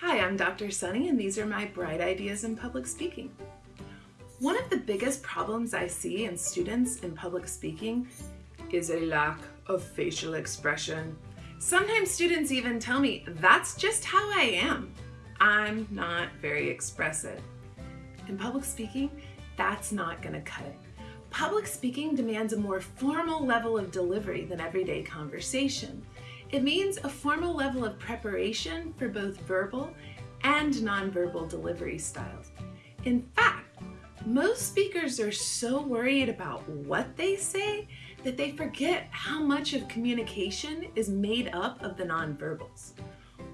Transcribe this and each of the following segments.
Hi, I'm Dr. Sunny and these are my bright ideas in public speaking. One of the biggest problems I see in students in public speaking is a lack of facial expression. Sometimes students even tell me, that's just how I am. I'm not very expressive. In public speaking, that's not gonna cut it. Public speaking demands a more formal level of delivery than everyday conversation. It means a formal level of preparation for both verbal and nonverbal delivery styles. In fact, most speakers are so worried about what they say that they forget how much of communication is made up of the nonverbals.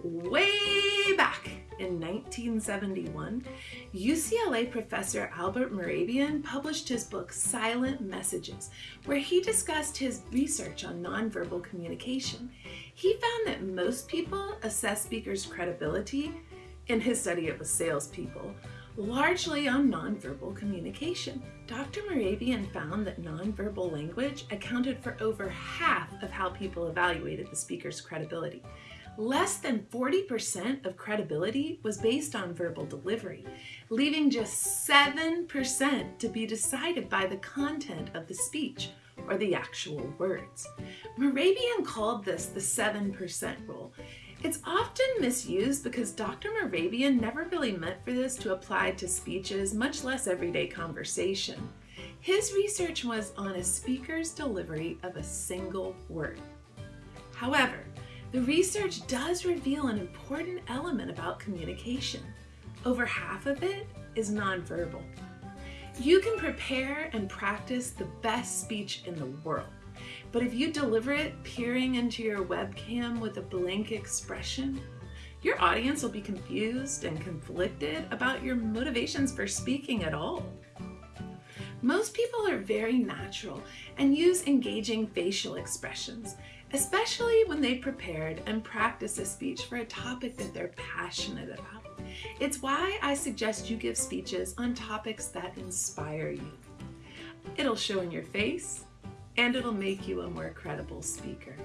Way back in 1971, UCLA professor Albert Mehrabian published his book Silent Messages, where he discussed his research on nonverbal communication. He found that most people assess speakers' credibility, in his study it was salespeople, largely on nonverbal communication. Dr. Mehrabian found that nonverbal language accounted for over half of how people evaluated the speaker's credibility. Less than 40% of credibility was based on verbal delivery, leaving just 7% to be decided by the content of the speech or the actual words. Mehrabian called this the 7% rule. It's often misused because Dr. Mehrabian never really meant for this to apply to speeches, much less everyday conversation. His research was on a speaker's delivery of a single word. However, the research does reveal an important element about communication. Over half of it is nonverbal. You can prepare and practice the best speech in the world, but if you deliver it peering into your webcam with a blank expression, your audience will be confused and conflicted about your motivations for speaking at all. Most people are very natural and use engaging facial expressions, especially when they've prepared and practiced a speech for a topic that they're passionate about. It's why I suggest you give speeches on topics that inspire you. It'll show in your face and it'll make you a more credible speaker.